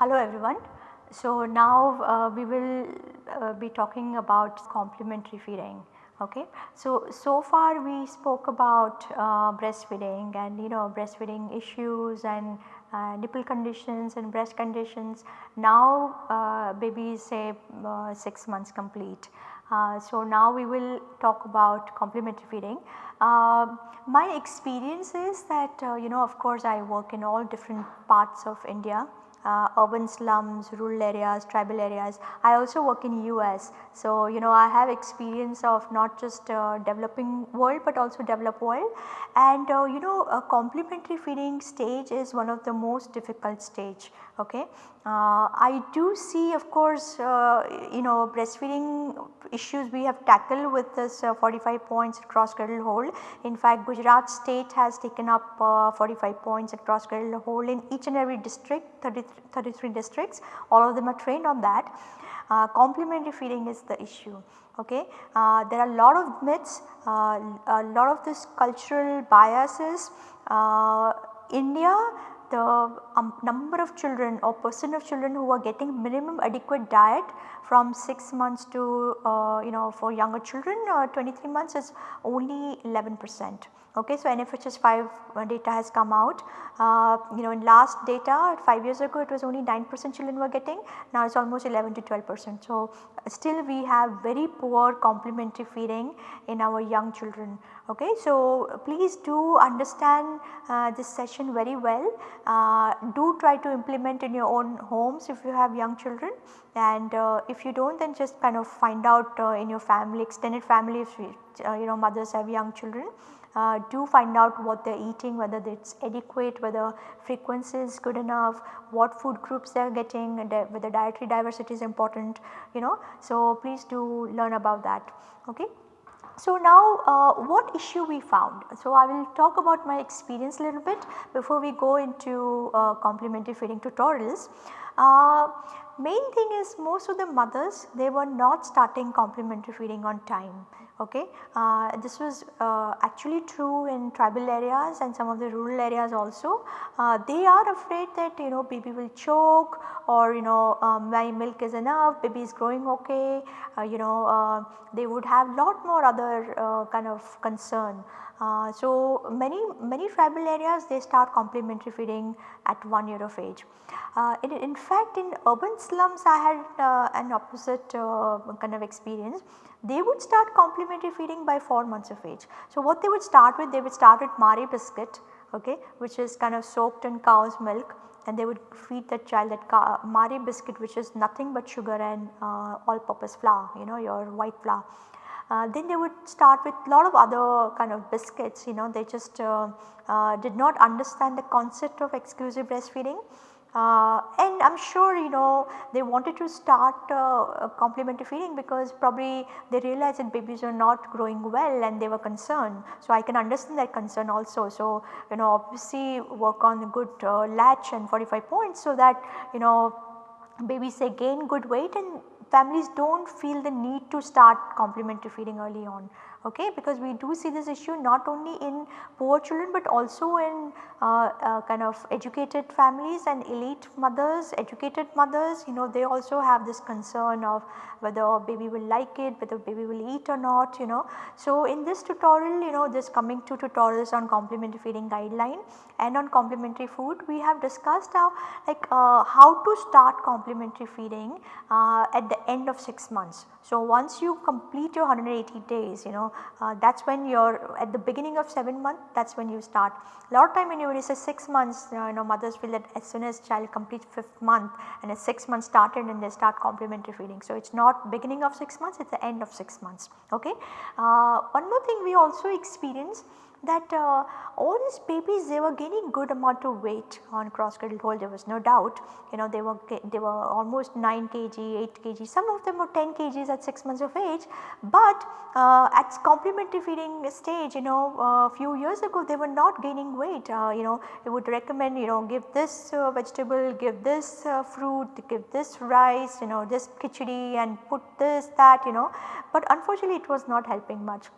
Hello everyone. So now uh, we will uh, be talking about complementary feeding. Okay. So, so far we spoke about uh, breastfeeding and you know breastfeeding issues and uh, nipple conditions and breast conditions. Now uh, is say uh, 6 months complete. so now we will talk about complementary feeding. my experience is that you know of course I work in all different parts of India uh, urban slums, rural areas, tribal areas. I also work in US. So, you know I have experience of not just uh, developing world but also developed world and uh, you know a complementary feeding stage is one of the most difficult stage okay. Uh, I do see of course uh, you know breastfeeding issues we have tackled with this uh, 45 points cross cradle hold. In fact Gujarat state has taken up 45 points cross cradle hold in each and every district 33, 33 districts all of them are trained on that. Uh, complementary feeding is the issue okay. Uh, there are a lot of myths, uh, a lot of this cultural biases. India the um, number of children or percent of children who are getting minimum adequate diet from 6 months to uh, you know for younger children uh, 23 months is only 11 percent. Okay, so NFHS 5 uh, data has come out. Uh, you know in last data 5 years ago it was only 9 percent children were getting now it is almost 11 to 12 percent. So, still we have very poor complementary feeding in our young children. Okay, so please do understand uh, this session very well. Uh, do try to implement in your own homes if you have young children and uh, if you do not then just kind of find out uh, in your family extended family if you, uh, you know mothers have young children. Uh, do find out what they are eating whether it is adequate, whether frequency is good enough, what food groups they are getting and whether dietary diversity is important you know. So, please do learn about that. Okay. So, now uh, what issue we found? So, I will talk about my experience a little bit before we go into uh, complementary feeding tutorials. Uh, main thing is most of the mothers they were not starting complementary feeding on time okay. Uh, this was uh, actually true in tribal areas and some of the rural areas also. Uh, they are afraid that you know baby will choke or you know um, my milk is enough, baby is growing okay, uh, you know uh, they would have a lot more other uh, kind of concern. so many many tribal areas they start complementary feeding at 1 year of age. In, in, fact in urban slums I had an opposite kind of experience they would start complementary feeding by 4 months of age. So, what they would start with they would start with Marie biscuit okay, which is kind of soaked in cow's milk and they would feed that child that Marie biscuit which is nothing but sugar and uh, all purpose flour you know your white flour. Uh, then they would start with a lot of other kind of biscuits you know they just uh, uh did not understand the concept of exclusive breastfeeding uh, and I am sure you know they wanted to start uh, complementary feeding because probably they realized that babies are not growing well and they were concerned. So, I can understand that concern also. So, you know obviously work on a good uh, latch and 45 points so that you know babies gain good weight and families do not feel the need to start complementary feeding early on okay because we do see this issue not only in poor children but also in uh, uh, kind of educated families and elite mothers, educated mothers you know they also have this concern of whether baby will like it, whether baby will eat or not you know. So, in this tutorial you know this coming two tutorials on complementary feeding guideline and on complementary food we have discussed how like uh, how to start complementary feeding uh, at the end of 6 months. So, once you complete your 180 days you know uh, that is when you are at the beginning of 7 month that is when you start. A lot of time when you say 6 months you know mothers feel that as soon as child completes 5th month and at 6 months started and they start complementary feeding. So, it is not beginning of 6 months it is the end of 6 months ok. Uh, one more thing we also experience that uh, all these babies they were gaining good amount of weight on cross cradle hold there was no doubt. You know they were they were almost 9 kg 8 kg. Some of them were 10 kgs at 6 months of age. But uh, at complementary feeding stage you know a uh, few years ago they were not gaining weight. Uh, you know it would recommend you know give this uh, vegetable give this uh, fruit give this rice you know this khichdi and put this that you know. But unfortunately it was not helping much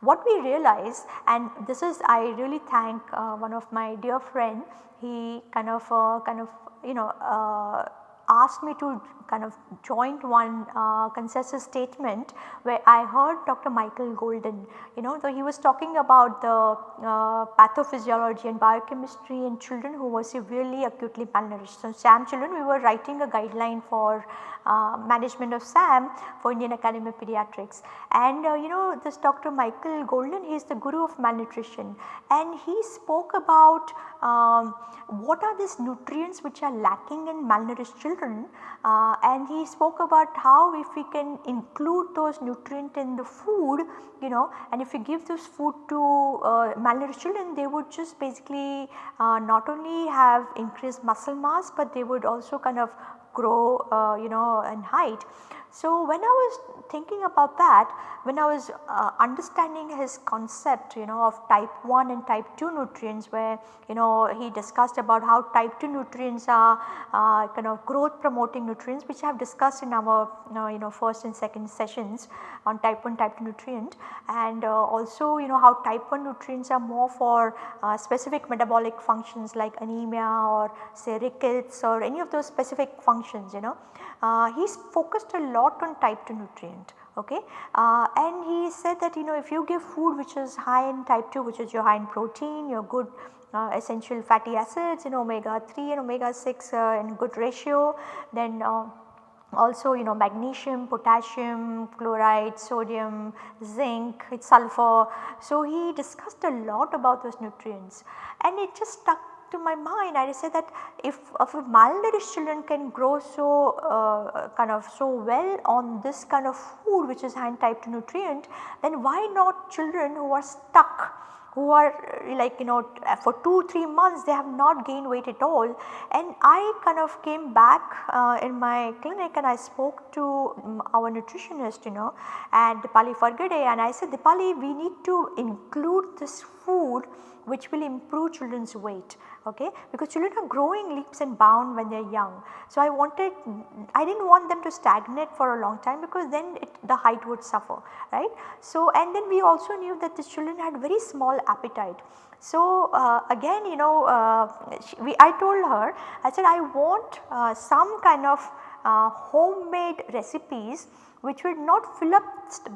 what we realize and this is I really thank uh, one of my dear friend he kind of uh, kind of you know uh, asked me to kind of joint one uh, consensus statement where I heard Dr. Michael Golden you know so he was talking about the uh, pathophysiology and biochemistry in children who were severely acutely malnourished. So, SAM children we were writing a guideline for uh, management of SAM for Indian Academy of Pediatrics and uh, you know this Dr. Michael Golden he is the guru of malnutrition and he spoke about um, what are these nutrients which are lacking in malnourished children uh, and he spoke about how if we can include those nutrient in the food you know and if we give this food to uh, malnourished children they would just basically uh, not only have increased muscle mass but they would also kind of grow uh, you know in height. So, when I was thinking about that, when I was uh, understanding his concept you know of type 1 and type 2 nutrients where you know he discussed about how type 2 nutrients are uh, kind of growth promoting nutrients which I have discussed in our you know, first and second sessions on type 1 type 2 nutrient and uh, also you know how type 1 nutrients are more for uh, specific metabolic functions like anemia or say rickets or any of those specific functions you know. Uh, he's focused a lot on type 2 nutrient okay. Uh, and he said that you know if you give food which is high in type 2 which is your high in protein, your good uh, essential fatty acids in omega 3 and omega 6 uh, in good ratio then uh, also you know magnesium, potassium, chloride, sodium, zinc, sulfur. So, he discussed a lot about those nutrients and it just stuck to my mind I said that if, if malnourished children can grow so uh, kind of so well on this kind of food which is high in type nutrient then why not children who are stuck who are like you know for 2-3 months they have not gained weight at all? And I kind of came back uh, in my clinic and I spoke to um, our nutritionist you know at Dipali Fargade and I said Dipali we need to include this food which will improve children's weight okay because children are growing leaps and bound when they are young. So, I wanted I did not want them to stagnate for a long time because then it, the height would suffer right. So, and then we also knew that the children had very small appetite. So, uh, again you know uh, we, I told her I said I want uh, some kind of uh, homemade recipes which will not fill up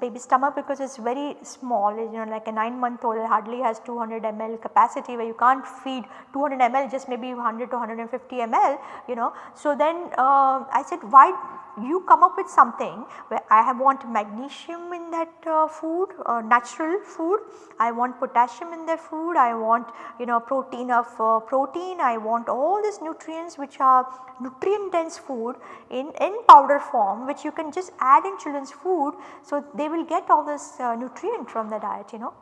baby stomach because it is very small you know like a 9 month old hardly has 200 ml capacity where you can't feed 200 ml just maybe 100 to 150 ml you know. So then uh, I said why you come up with something where I have want magnesium in that uh, food uh, natural food, I want potassium in that food, I want you know protein of uh, protein, I want all these nutrients which are nutrient dense food in, in powder form which you can just add in children's food. So, they will get all this uh, nutrient from the diet you know.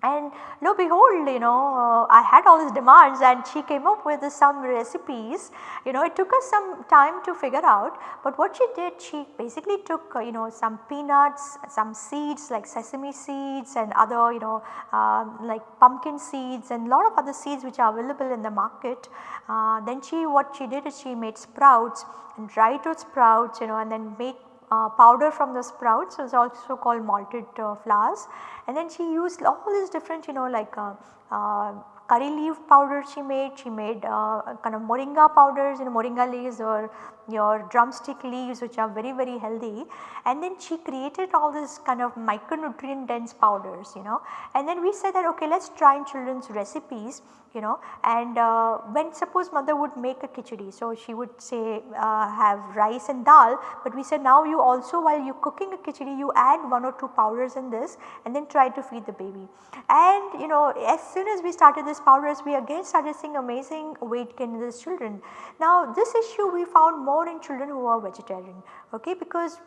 And lo behold you know uh, I had all these demands and she came up with some recipes you know it took us some time to figure out but what she did she basically took uh, you know some peanuts, some seeds like sesame seeds and other you know uh, like pumpkin seeds and lot of other seeds which are available in the market. Uh, then she what she did is she made sprouts and dried those sprouts you know and then made uh, powder from the sprouts is also called malted uh, flours. And then she used all these different you know like uh, uh curry leaf powder she made, she made uh, kind of moringa powders. You know moringa leaves or your drumstick leaves which are very very healthy. And then she created all this kind of micronutrient dense powders you know. And then we said that okay let us try in children's recipes you know and uh, when suppose mother would make a khichdi so she would say uh, have rice and dal but we said now you also while you cooking a khichdi you add one or two powders in this and then try to feed the baby and you know as soon as we started this powders we again started seeing amazing weight gain in these children. Now this issue we found more in children who are vegetarian okay because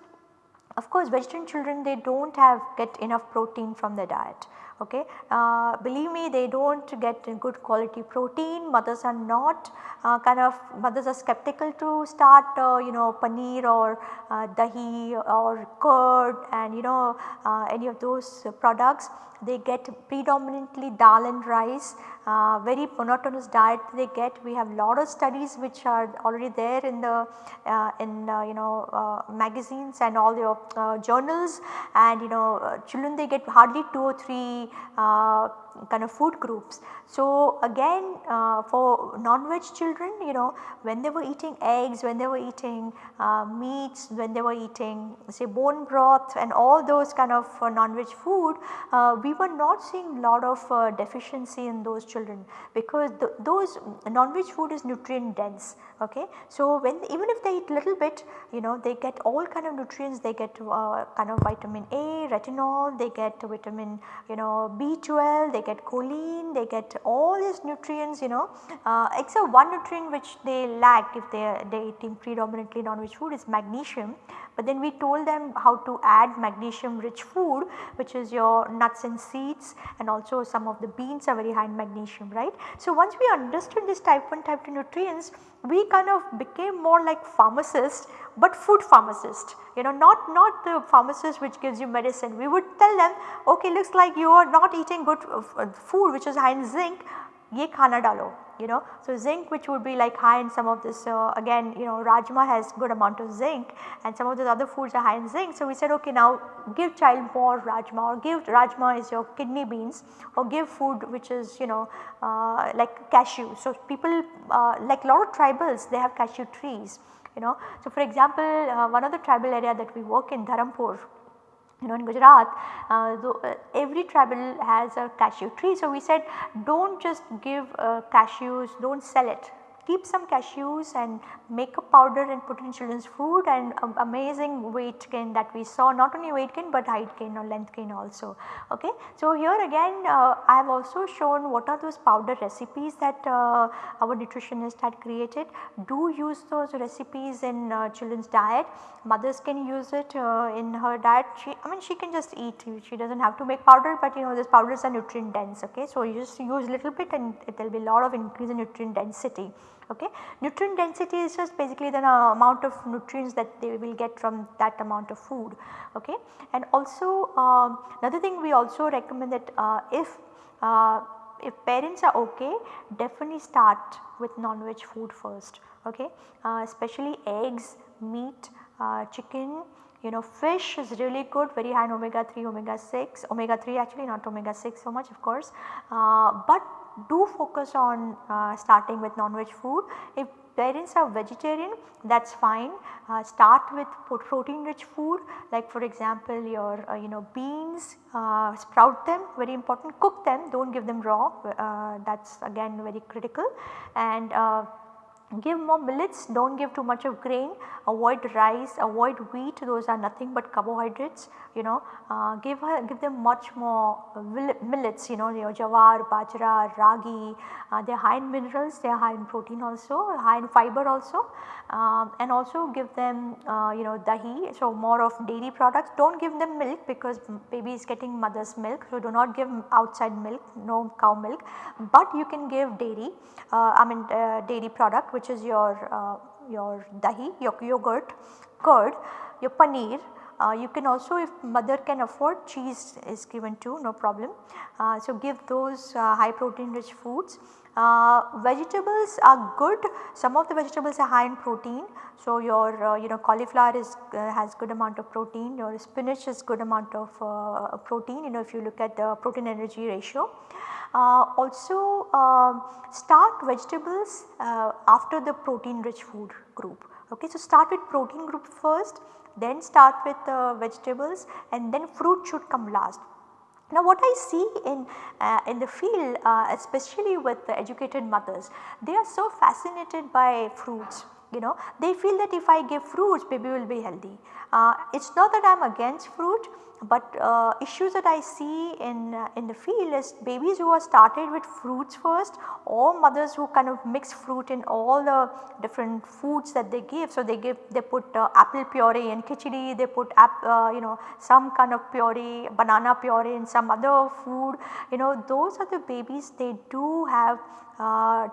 of course vegetarian children they do not have get enough protein from their diet okay. Uh, believe me they do not get good quality protein, mothers are not uh, kind of mothers are skeptical to start uh, you know paneer or uh, dahi or curd and you know uh, any of those products they get predominantly dal and rice uh, very monotonous diet they get. We have lot of studies which are already there in the uh, in uh, you know uh, magazines and all your uh, journals and you know children they get hardly 2 or 3 kind of food groups. So again uh, for non-veg children you know when they were eating eggs, when they were eating uh, meats, when they were eating say bone broth and all those kind of uh, non-veg food uh, we were not seeing lot of uh, deficiency in those children because th those non-veg food is nutrient dense okay. So when even if they eat little bit you know they get all kind of nutrients they get uh, kind of vitamin A, retinol, they get vitamin you know B12, they get choline, they get all these nutrients you know uh, except one nutrient which they lack if they are eating predominantly non-veg food is magnesium. But then we told them how to add magnesium rich food which is your nuts and seeds and also some of the beans are very high in magnesium right. So once we understood this type 1 type 2 nutrients we kind of became more like pharmacists but food pharmacist. You know not not the pharmacist which gives you medicine. We would tell them okay looks like you are not eating good uh, food which is high in zinc. Ye khana dalo you know. So, zinc which would be like high in some of this uh, again you know rajma has good amount of zinc and some of those other foods are high in zinc. So, we said okay now give child more rajma or give rajma is your kidney beans or give food which is you know uh, like cashew. So, people uh, like a lot of tribals they have cashew trees you know. So, for example, uh, one of the tribal area that we work in Dharampur you know in Gujarat uh, uh, every tribal has a cashew tree. So, we said do not just give uh, cashews do not sell it keep some cashews and make a powder and put in children's food and um, amazing weight gain that we saw not only weight gain but height gain or length gain also. Okay. So, here again uh, I have also shown what are those powder recipes that uh, our nutritionist had created. Do use those recipes in uh, children's diet. Mothers can use it uh, in her diet. She, I mean she can just eat, she does not have to make powder but you know these powders are nutrient dense. Okay. So, you just use little bit and it will be a lot of increase in nutrient density okay. Nutrient density is just basically the uh, amount of nutrients that they will get from that amount of food. Okay. And also um, another thing we also recommend that uh, if uh, if parents are okay definitely start with non-veg food first. Okay? Uh, especially eggs, meat, chicken you know fish is really good. Very high in omega 3 omega 6 omega 3 actually not omega 6 so much of course. Uh, but do focus on uh, starting with non-veg food. If parents are vegetarian that is fine. Uh, start with protein rich food. Like for example your uh, you know beans uh, sprout them very important. Cook them do not give them raw. Uh, that is again very critical. And uh, give more millets do not give too much of grain. Avoid rice avoid wheat those are nothing but carbohydrates you know. Uh, give her give them much more millets you know your jawar bajra ragi uh, they are high in minerals they are high in protein also high in fiber also. Um, and also give them uh, you know dahi so more of dairy products. Do not give them milk because baby is getting mother's milk so do not give outside milk no cow milk. But you can give dairy uh, I mean uh, dairy product which is your uh, your dahi, your yogurt, curd, your paneer. Uh, you can also if mother can afford cheese is given too no problem. Uh, so, give those uh, high protein rich foods. Uh, vegetables are good some of the vegetables are high in protein. So, your uh, you know cauliflower is has good amount of protein your spinach is good amount of protein you know if you look at the protein energy ratio. Uh, also uh, start vegetables uh, after the protein rich food group. Okay. So, start with protein group first then start with vegetables and then fruit should come last. Now what I see in, uh, in the field uh, especially with the educated mothers, they are so fascinated by fruits you know they feel that if I give fruits baby will be healthy. Uh, it is not that I am against fruit but uh, issues that I see in, uh, in the field is babies who are started with fruits first or mothers who kind of mix fruit in all the different foods that they give. So, they give they put uh, apple puree in khichdi, they put uh, you know some kind of puree, banana puree in some other food, you know those are the babies they do have uh,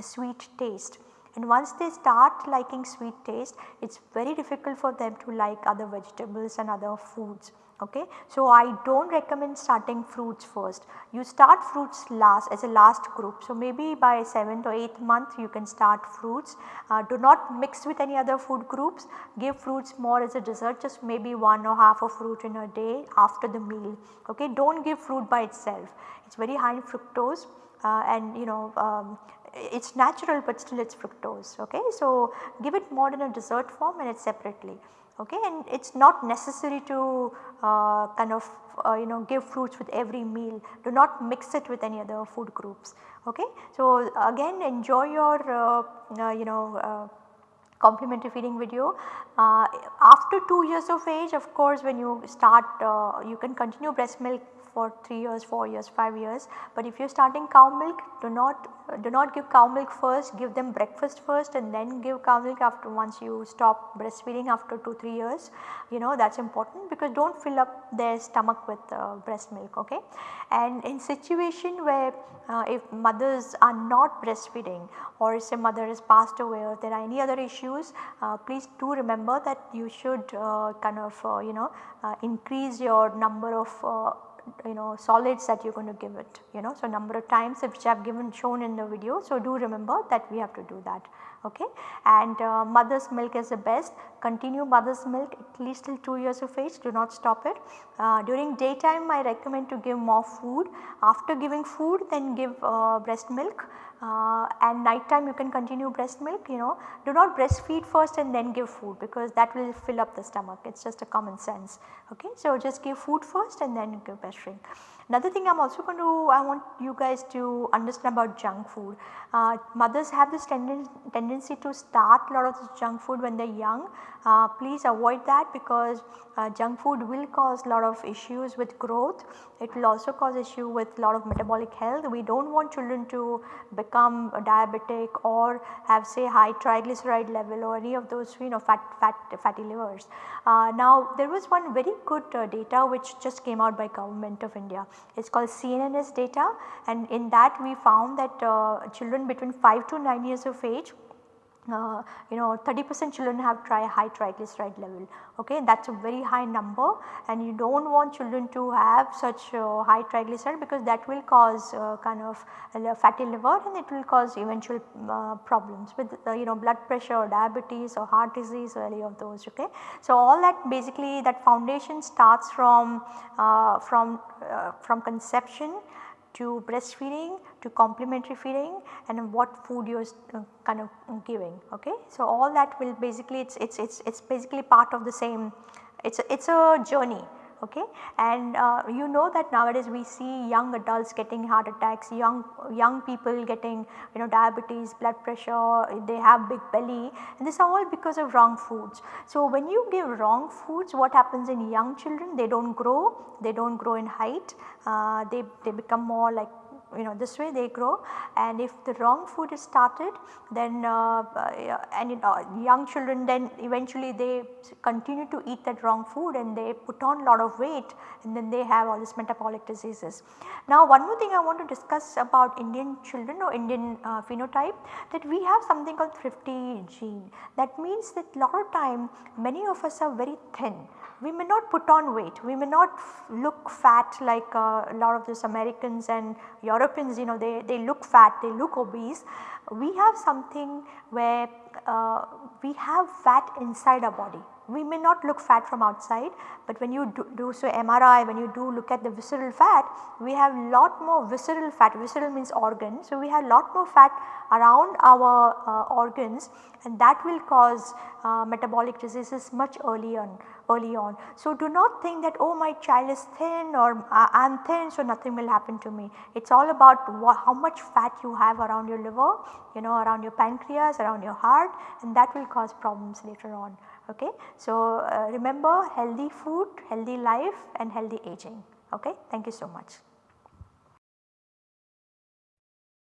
sweet taste and once they start liking sweet taste it is very difficult for them to like other vegetables and other foods okay. So, I do not recommend starting fruits first, you start fruits last as a last group. So, maybe by 7th or 8th month you can start fruits, uh, do not mix with any other food groups, give fruits more as a dessert just maybe one or half a fruit in a day after the meal, okay. Do not give fruit by itself, it is very high in fructose uh, and you know um, it is natural but still it is fructose okay. So, give it more in a dessert form and it separately okay and it is not necessary to uh, kind of uh, you know give fruits with every meal do not mix it with any other food groups okay. So again enjoy your uh, uh you know uh, complementary feeding video. Uh, after 2 years of age of course when you start you can continue breast milk for 3 years, 4 years, 5 years. But if you are starting cow milk do not do not give cow milk first give them breakfast first and then give cow milk after once you stop breastfeeding after 2 3 years you know that is important because do not fill up their stomach with uh, breast milk okay. And in situation where uh, if mothers are not breastfeeding or say mother has passed away or there are any other issues uh, please do remember that you should uh, kind of uh, you know uh, increase your number of you know solids that you are going to give it you know. So, number of times which I have given shown in the video. So, do remember that we have to do that okay and uh, mother's milk is the best continue mother's milk at least till 2 years of age do not stop it. Uh, during daytime I recommend to give more food after giving food then give uh, breast milk uh, and night time you can continue breast milk you know do not breastfeed first and then give food because that will fill up the stomach it is just a common sense okay. So, just give food first and then give breastfeed. Another thing I am also going to I want you guys to understand about junk food. Uh, mothers have this tenden tendency to start a lot of this junk food when they are young. Uh, please avoid that because uh, junk food will cause a lot of issues with growth. It will also cause issue with a lot of metabolic health. We do not want children to become diabetic or have say high triglyceride level or any of those you know fat, fat fatty livers. Uh, now there was one very good uh, data which just came out by government of India. It is called CNNS data and in that we found that uh, children between 5 to 9 years of age uh, you know 30 percent children have tri high triglyceride level okay that is a very high number and you do not want children to have such uh, high triglyceride because that will cause uh, kind of fatty liver and it will cause eventual uh, problems with you know blood pressure or diabetes or heart disease or any of those okay. So all that basically that foundation starts from uh, from uh, from conception to breastfeeding to complementary feeding and what food you are uh, kind of giving okay. So all that will basically it's it's it's it's basically part of the same it's a, it's a journey okay? And uh, you know that nowadays we see young adults getting heart attacks young young people getting you know diabetes blood pressure they have big belly and this are all because of wrong foods. So when you give wrong foods what happens in young children? They do not grow they do not grow in height uh, they they become more like you know this way they grow. And if the wrong food is started then uh, uh, and uh, young children then eventually they continue to eat that wrong food and they put on lot of weight and then they have all these metabolic diseases. Now one more thing I want to discuss about Indian children or Indian uh, phenotype that we have something called thrifty gene. That means that lot of time many of us are very thin we may not put on weight, we may not look fat like uh, a lot of these Americans and Europeans you know they, they look fat, they look obese. We have something where uh, we have fat inside our body. We may not look fat from outside, but when you do, do so MRI, when you do look at the visceral fat, we have lot more visceral fat, visceral means organ. So, we have a lot more fat around our uh, organs and that will cause uh, metabolic diseases much earlier early on. So do not think that oh my child is thin or I am thin so nothing will happen to me. It is all about how much fat you have around your liver, you know around your pancreas, around your heart and that will cause problems later on. Okay. So uh, remember healthy food, healthy life and healthy aging. Okay. Thank you so much.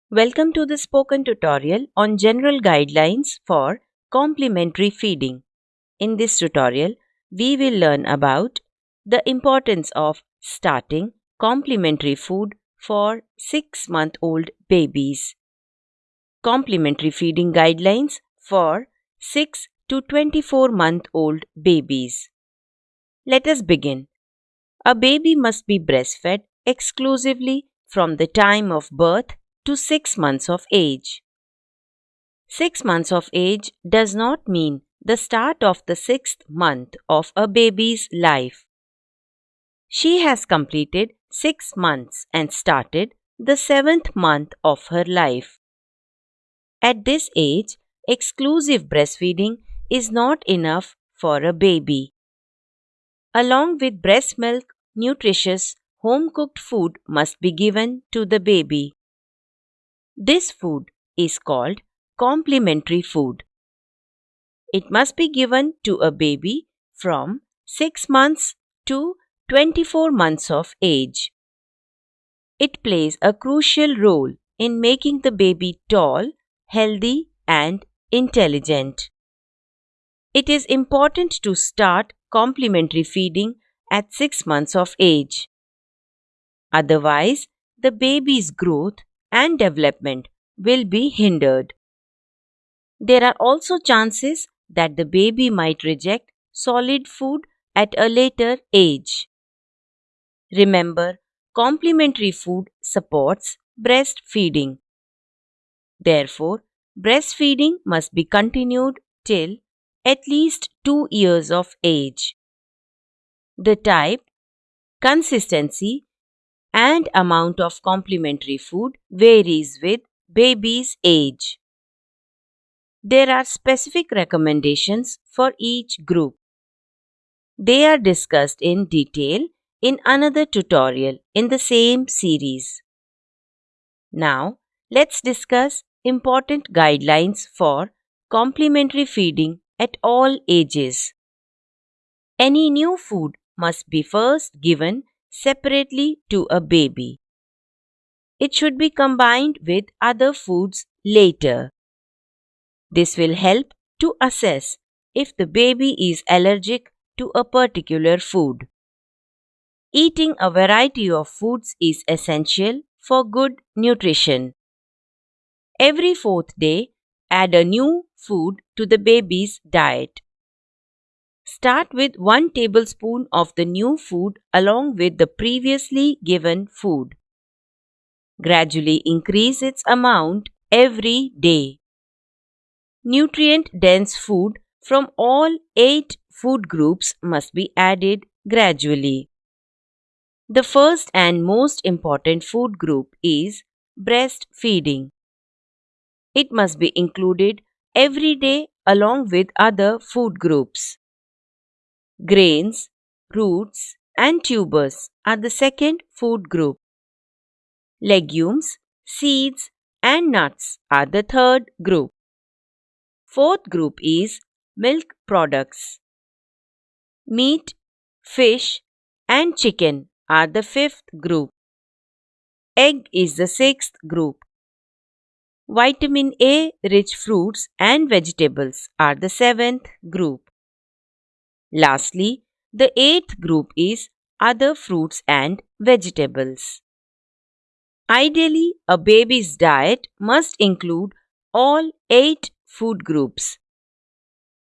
Welcome to the spoken tutorial on general guidelines for complementary feeding. In this tutorial, we will learn about the importance of starting complementary food for 6 month old babies. Complementary feeding guidelines for 6 to 24 month old babies. Let us begin. A baby must be breastfed exclusively from the time of birth to 6 months of age. 6 months of age does not mean the start of the sixth month of a baby's life. She has completed 6 months and started the seventh month of her life. At this age, exclusive breastfeeding is not enough for a baby. Along with breast milk, nutritious home cooked food must be given to the baby. This food is called complementary food. It must be given to a baby from 6 months to 24 months of age. It plays a crucial role in making the baby tall, healthy, and intelligent. It is important to start complementary feeding at 6 months of age. Otherwise, the baby's growth and development will be hindered. There are also chances that the baby might reject solid food at a later age. Remember, complementary food supports breastfeeding. Therefore, breastfeeding must be continued till at least 2 years of age. The type, consistency, and amount of complementary food varies with baby's age. There are specific recommendations for each group. They are discussed in detail in another tutorial in the same series. Now, let's discuss important guidelines for complementary feeding at all ages. Any new food must be first given separately to a baby. It should be combined with other foods later. This will help to assess if the baby is allergic to a particular food. Eating a variety of foods is essential for good nutrition. Every fourth day, add a new food to the baby's diet. Start with 1 tablespoon of the new food along with the previously given food. Gradually increase its amount every day. Nutrient dense food from all 8 food groups must be added gradually. The first and most important food group is breastfeeding. It must be included every day along with other food groups. Grains, roots, and tubers are the second food group. Legumes, seeds, and nuts are the third group. Fourth group is milk products. Meat, fish, and chicken are the fifth group. Egg is the sixth group. Vitamin A rich fruits and vegetables are the seventh group. Lastly, the eighth group is other fruits and vegetables. Ideally, a baby's diet must include all eight food groups.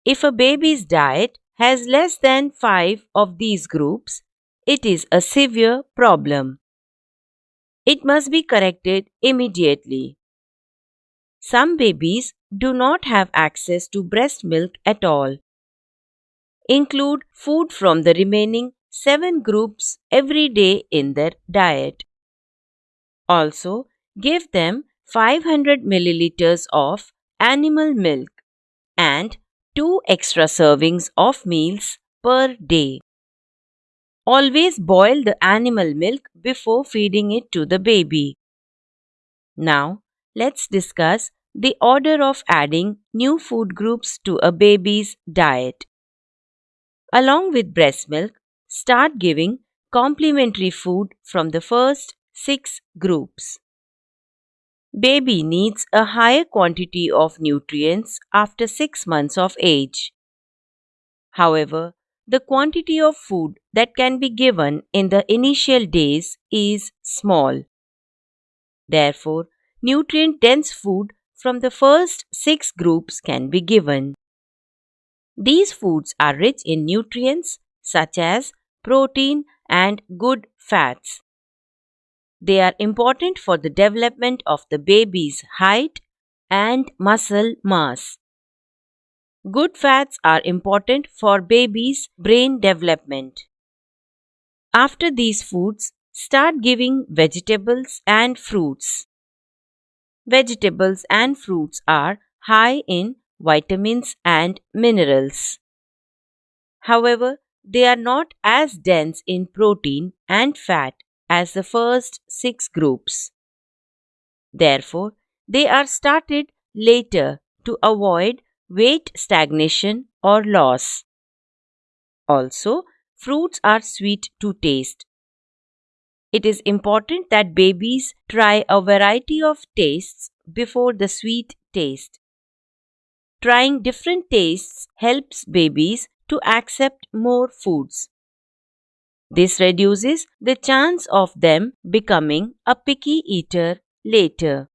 If a baby's diet has less than five of these groups, it is a severe problem. It must be corrected immediately. Some babies do not have access to breast milk at all include food from the remaining 7 groups every day in their diet. Also, give them 500 milliliters of animal milk and 2 extra servings of meals per day. Always boil the animal milk before feeding it to the baby. Now, let's discuss the order of adding new food groups to a baby's diet. Along with breast milk, start giving complementary food from the first six groups. Baby needs a higher quantity of nutrients after 6 months of age. However, the quantity of food that can be given in the initial days is small. Therefore, nutrient dense food from the first six groups can be given. These foods are rich in nutrients such as protein and good fats. They are important for the development of the baby's height and muscle mass. Good fats are important for baby's brain development. After these foods, start giving vegetables and fruits. Vegetables and fruits are high in vitamins and minerals. However, they are not as dense in protein and fat as the first six groups. Therefore, they are started later to avoid weight stagnation or loss. Also, fruits are sweet to taste. It is important that babies try a variety of tastes before the sweet taste. Trying different tastes helps babies to accept more foods. This reduces the chance of them becoming a picky eater later.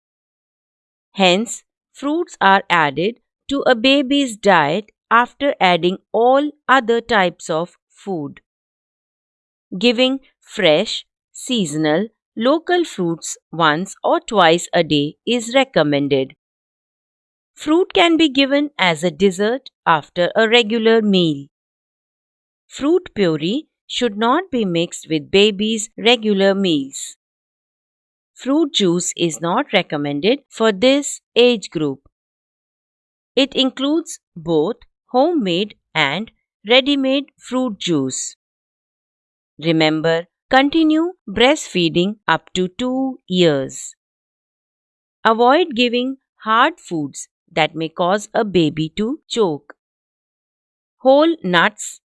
Hence, fruits are added to a baby's diet after adding all other types of food. Giving fresh, seasonal, local fruits once or twice a day is recommended. Fruit can be given as a dessert after a regular meal. Fruit puree should not be mixed with baby's regular meals. Fruit juice is not recommended for this age group. It includes both homemade and ready made fruit juice. Remember, continue breastfeeding up to 2 years. Avoid giving hard foods that may cause a baby to choke. Whole nuts,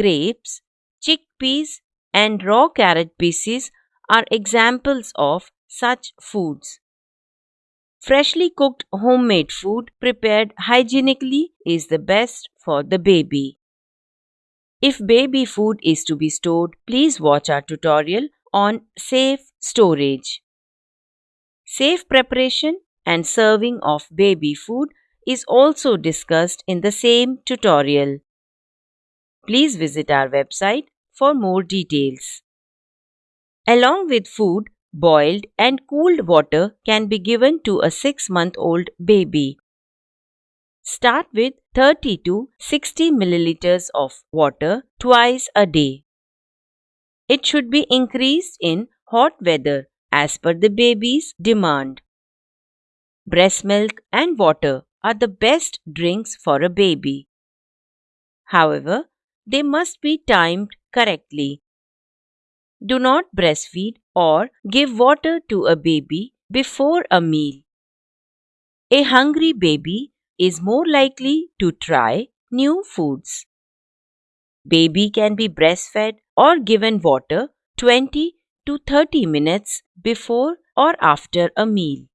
grapes, chickpeas, and raw carrot pieces are examples of such foods. Freshly cooked homemade food prepared hygienically is the best for the baby. If baby food is to be stored, please watch our tutorial on safe storage. Safe preparation and serving of baby food is also discussed in the same tutorial. Please visit our website for more details. Along with food, boiled and cooled water can be given to a 6 month old baby. Start with 30 to 60 milliliters of water twice a day. It should be increased in hot weather as per the baby's demand. Breast milk and water are the best drinks for a baby. However, they must be timed correctly. Do not breastfeed or give water to a baby before a meal. A hungry baby is more likely to try new foods. Baby can be breastfed or given water 20 to 30 minutes before or after a meal.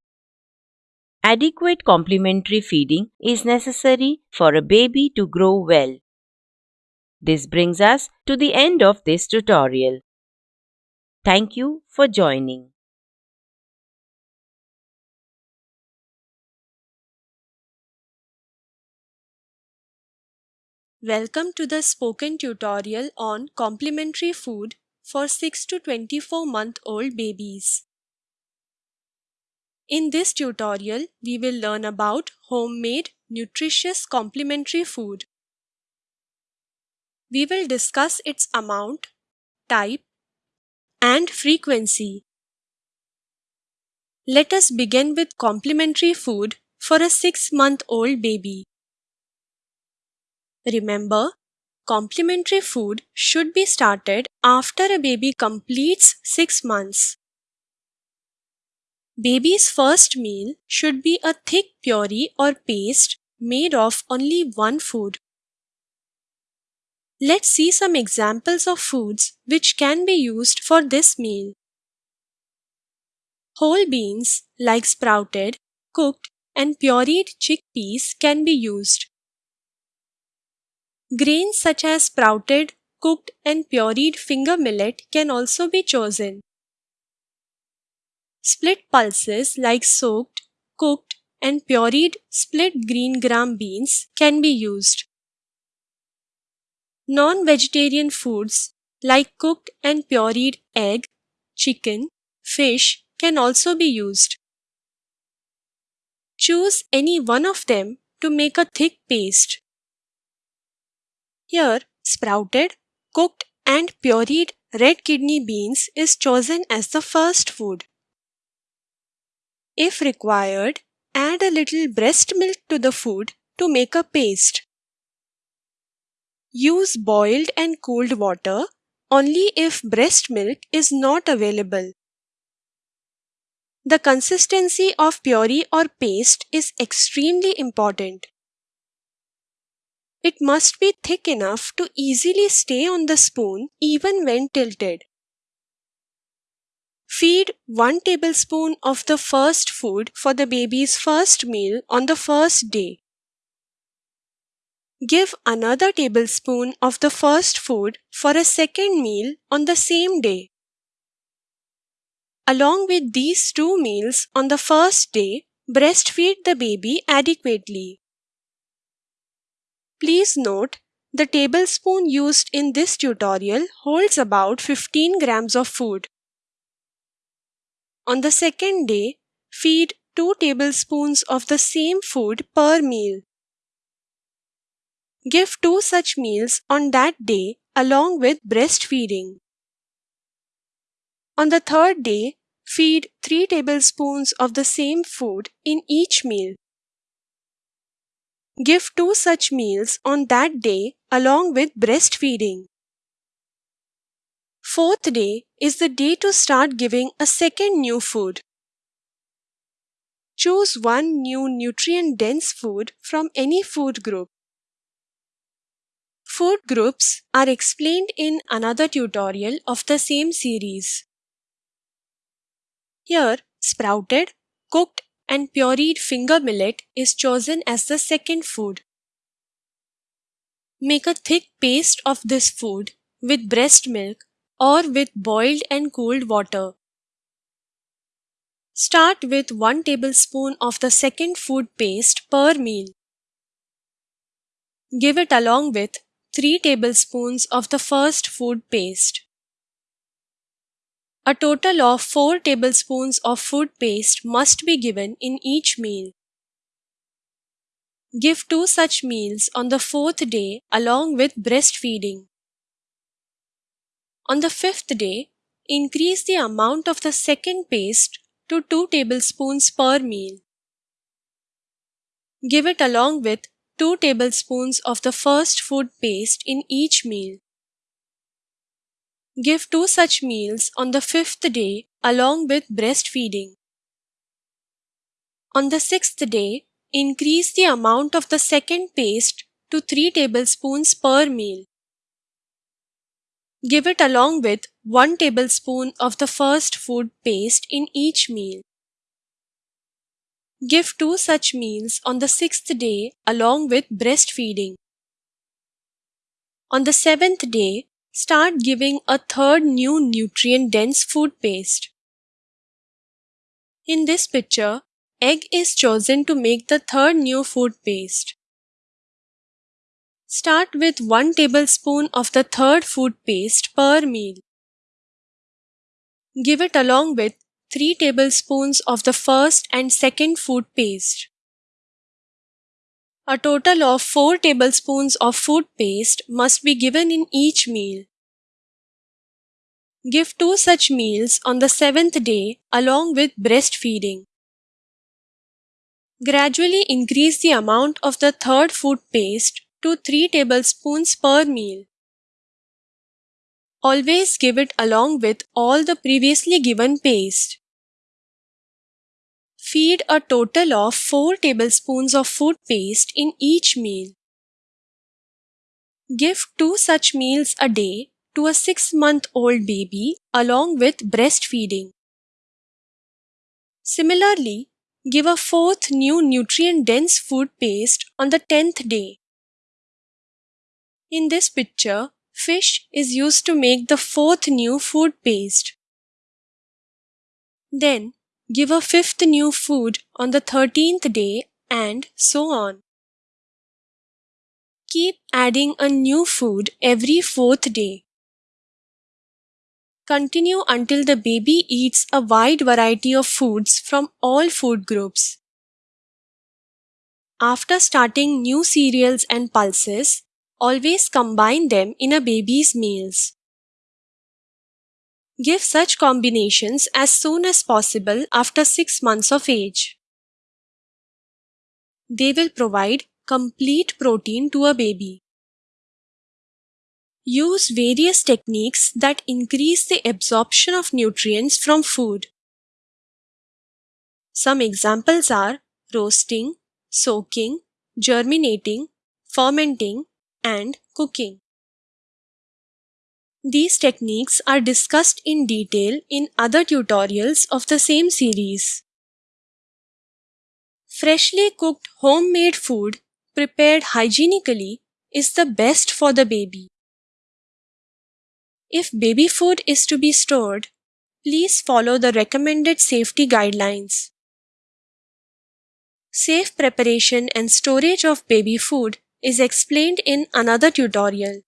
Adequate complementary feeding is necessary for a baby to grow well. This brings us to the end of this tutorial. Thank you for joining. Welcome to the spoken tutorial on complementary food for 6 to 24 month old babies. In this tutorial, we will learn about homemade nutritious complementary food. We will discuss its amount, type, and frequency. Let us begin with complementary food for a 6 month old baby. Remember, complementary food should be started after a baby completes 6 months. Baby's first meal should be a thick puree or paste made of only one food. Let's see some examples of foods which can be used for this meal. Whole beans like sprouted, cooked and pureed chickpeas can be used. Grains such as sprouted, cooked and pureed finger millet can also be chosen. Split pulses like soaked, cooked, and pureed split green gram beans can be used. Non vegetarian foods like cooked and pureed egg, chicken, fish can also be used. Choose any one of them to make a thick paste. Here, sprouted, cooked, and pureed red kidney beans is chosen as the first food. If required, add a little breast milk to the food to make a paste. Use boiled and cooled water only if breast milk is not available. The consistency of puree or paste is extremely important. It must be thick enough to easily stay on the spoon even when tilted. Feed 1 tablespoon of the first food for the baby's first meal on the first day. Give another tablespoon of the first food for a second meal on the same day. Along with these two meals on the first day, breastfeed the baby adequately. Please note, the tablespoon used in this tutorial holds about 15 grams of food. On the second day, feed 2 tablespoons of the same food per meal. Give two such meals on that day along with breastfeeding. On the third day, feed 3 tablespoons of the same food in each meal. Give two such meals on that day along with breastfeeding. Fourth day is the day to start giving a second new food. Choose one new nutrient dense food from any food group. Food groups are explained in another tutorial of the same series. Here, sprouted, cooked, and pureed finger millet is chosen as the second food. Make a thick paste of this food with breast milk or with boiled and cooled water. Start with 1 tablespoon of the second food paste per meal. Give it along with 3 tablespoons of the first food paste. A total of 4 tablespoons of food paste must be given in each meal. Give two such meals on the fourth day along with breastfeeding. On the fifth day, increase the amount of the second paste to 2 tablespoons per meal. Give it along with 2 tablespoons of the first food paste in each meal. Give two such meals on the fifth day along with breastfeeding. On the sixth day, increase the amount of the second paste to 3 tablespoons per meal. Give it along with 1 tablespoon of the first food paste in each meal. Give two such meals on the sixth day along with breastfeeding. On the seventh day, start giving a third new nutrient dense food paste. In this picture, egg is chosen to make the third new food paste. Start with 1 tablespoon of the third food paste per meal. Give it along with 3 tablespoons of the first and second food paste. A total of 4 tablespoons of food paste must be given in each meal. Give two such meals on the seventh day along with breastfeeding. Gradually increase the amount of the third food paste to 3 tablespoons per meal. Always give it along with all the previously given paste. Feed a total of 4 tablespoons of food paste in each meal. Give 2 such meals a day to a 6 month old baby along with breastfeeding. Similarly, give a fourth new nutrient dense food paste on the 10th day. In this picture, fish is used to make the fourth new food paste. Then, give a fifth new food on the 13th day and so on. Keep adding a new food every fourth day. Continue until the baby eats a wide variety of foods from all food groups. After starting new cereals and pulses, always combine them in a baby's meals. Give such combinations as soon as possible after 6 months of age. They will provide complete protein to a baby. Use various techniques that increase the absorption of nutrients from food. Some examples are roasting, soaking, germinating, fermenting, and cooking. These techniques are discussed in detail in other tutorials of the same series. Freshly cooked homemade food prepared hygienically is the best for the baby. If baby food is to be stored, please follow the recommended safety guidelines. Safe preparation and storage of baby food is explained in another tutorial.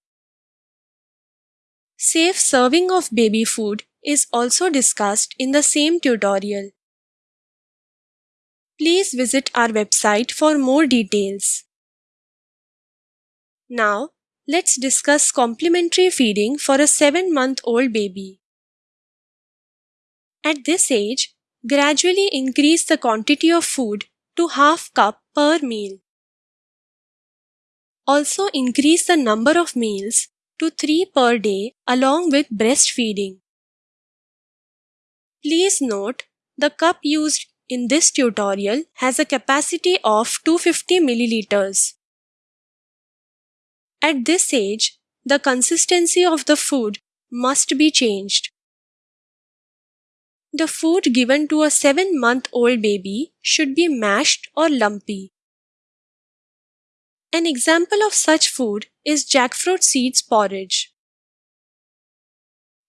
Safe serving of baby food is also discussed in the same tutorial. Please visit our website for more details. Now, Let's discuss complementary feeding for a 7 month old baby. At this age, gradually increase the quantity of food to half cup per meal. Also increase the number of meals to 3 per day along with breastfeeding. Please note the cup used in this tutorial has a capacity of 250 milliliters. At this age, the consistency of the food must be changed. The food given to a 7 month old baby should be mashed or lumpy. An example of such food is jackfruit seeds porridge.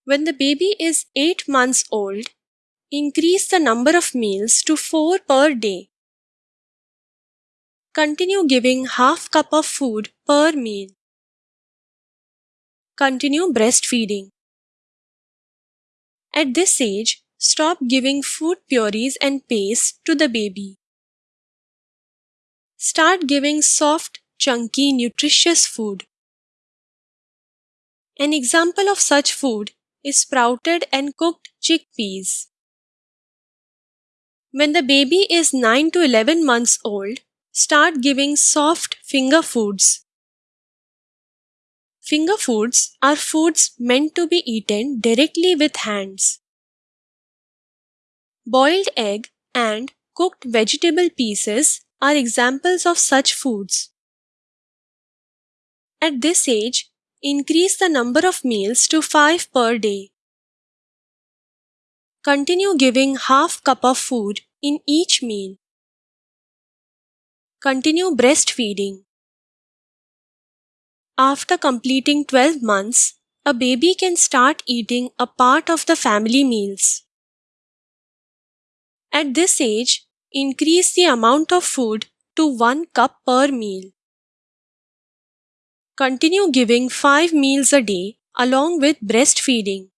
When the baby is 8 months old, increase the number of meals to 4 per day. Continue giving half cup of food per meal. Continue breastfeeding. At this age, stop giving food purees and paste to the baby. Start giving soft, chunky, nutritious food. An example of such food is sprouted and cooked chickpeas. When the baby is 9 to 11 months old, start giving soft finger foods. Finger foods are foods meant to be eaten directly with hands. Boiled egg and cooked vegetable pieces are examples of such foods. At this age, increase the number of meals to 5 per day. Continue giving half cup of food in each meal. Continue breastfeeding. After completing 12 months, a baby can start eating a part of the family meals. At this age, increase the amount of food to 1 cup per meal. Continue giving 5 meals a day along with breastfeeding.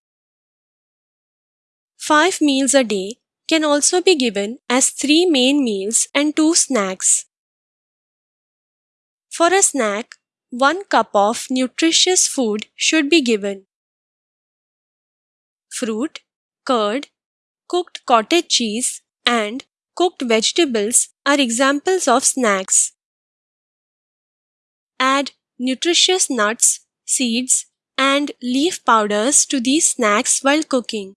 5 meals a day can also be given as 3 main meals and 2 snacks. For a snack, 1 cup of nutritious food should be given. Fruit, curd, cooked cottage cheese, and cooked vegetables are examples of snacks. Add nutritious nuts, seeds, and leaf powders to these snacks while cooking.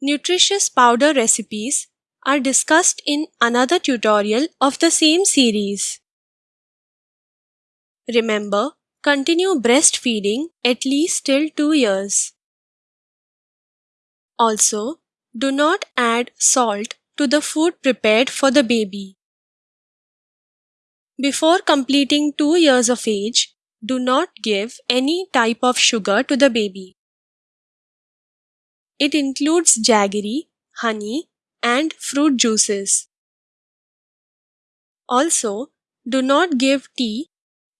Nutritious powder recipes are discussed in another tutorial of the same series. Remember, continue breastfeeding at least till 2 years. Also, do not add salt to the food prepared for the baby. Before completing 2 years of age, do not give any type of sugar to the baby. It includes jaggery, honey, and fruit juices. Also, do not give tea,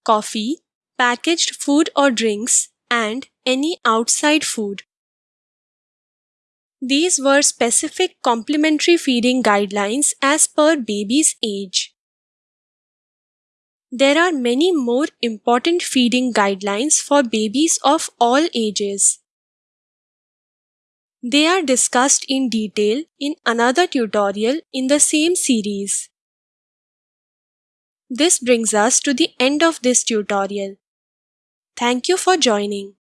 coffee, packaged food or drinks, and any outside food. These were specific complementary feeding guidelines as per baby's age. There are many more important feeding guidelines for babies of all ages. They are discussed in detail in another tutorial in the same series. This brings us to the end of this tutorial. Thank you for joining.